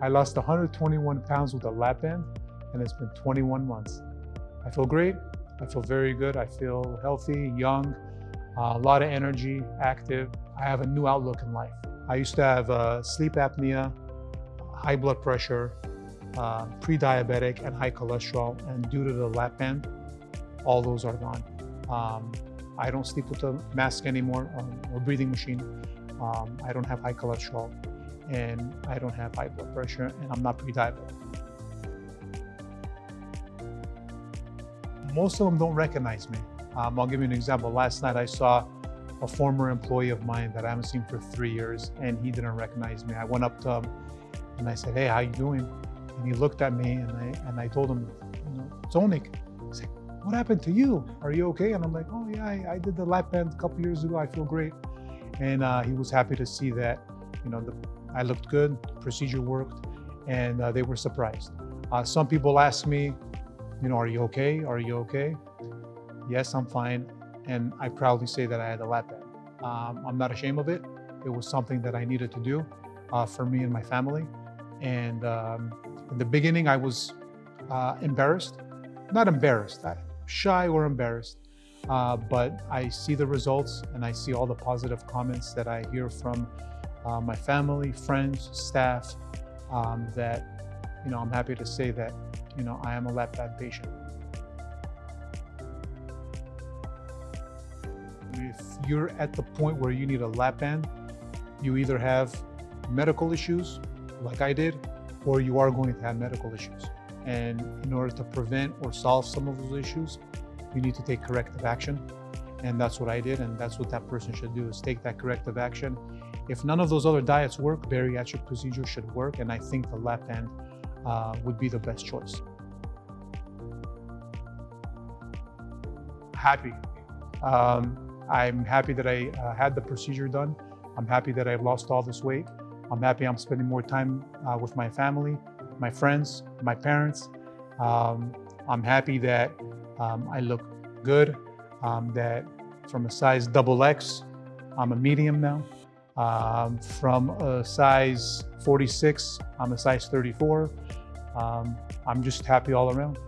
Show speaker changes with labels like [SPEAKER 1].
[SPEAKER 1] I lost 121 pounds with a lap band and it's been 21 months. I feel great. I feel very good. I feel healthy, young, uh, a lot of energy, active. I have a new outlook in life. I used to have uh, sleep apnea, high blood pressure, uh, pre-diabetic and high cholesterol. And due to the lap band, all those are gone. Um, I don't sleep with a mask anymore um, or breathing machine. Um, I don't have high cholesterol and I don't have high blood pressure and I'm not pre-diabetic. Most of them don't recognize me. Um, I'll give you an example. Last night I saw a former employee of mine that I haven't seen for three years and he didn't recognize me. I went up to him and I said, hey, how you doing? And he looked at me and I, and I told him, you know, Zonik. He's like, what happened to you? Are you okay? And I'm like, oh yeah, I, I did the lap band a couple years ago. I feel great. And uh, he was happy to see that, you know, the, I looked good, procedure worked, and uh, they were surprised. Uh, some people ask me, you know, are you okay? Are you okay? Yes, I'm fine. And I proudly say that I had a lap band. Um, I'm not ashamed of it. It was something that I needed to do uh, for me and my family. And um, in the beginning, I was uh, embarrassed, not embarrassed, shy or embarrassed. Uh, but I see the results and I see all the positive comments that I hear from uh, my family, friends, staff, um, that, you know, I'm happy to say that, you know, I am a lap band patient. If you're at the point where you need a lap band, you either have medical issues like I did, or you are going to have medical issues. And in order to prevent or solve some of those issues, you need to take corrective action. And that's what I did. And that's what that person should do is take that corrective action. If none of those other diets work, bariatric procedure should work. And I think the lap band uh, would be the best choice. Happy. Um, I'm happy that I uh, had the procedure done. I'm happy that I've lost all this weight. I'm happy I'm spending more time uh, with my family, my friends, my parents. Um, I'm happy that um, I look good, um, that from a size double X, I'm a medium now. Um, from a size 46, I'm a size 34. Um, I'm just happy all around.